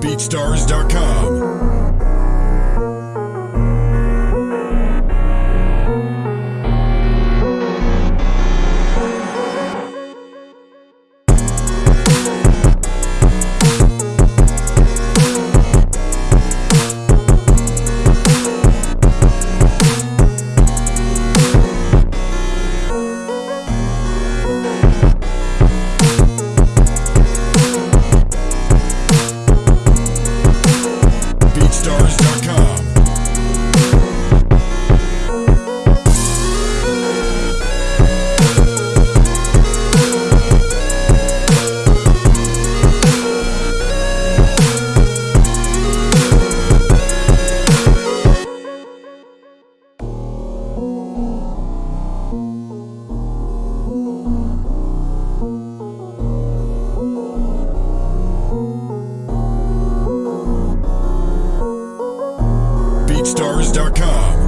BeatStars.com. BeatStars.com.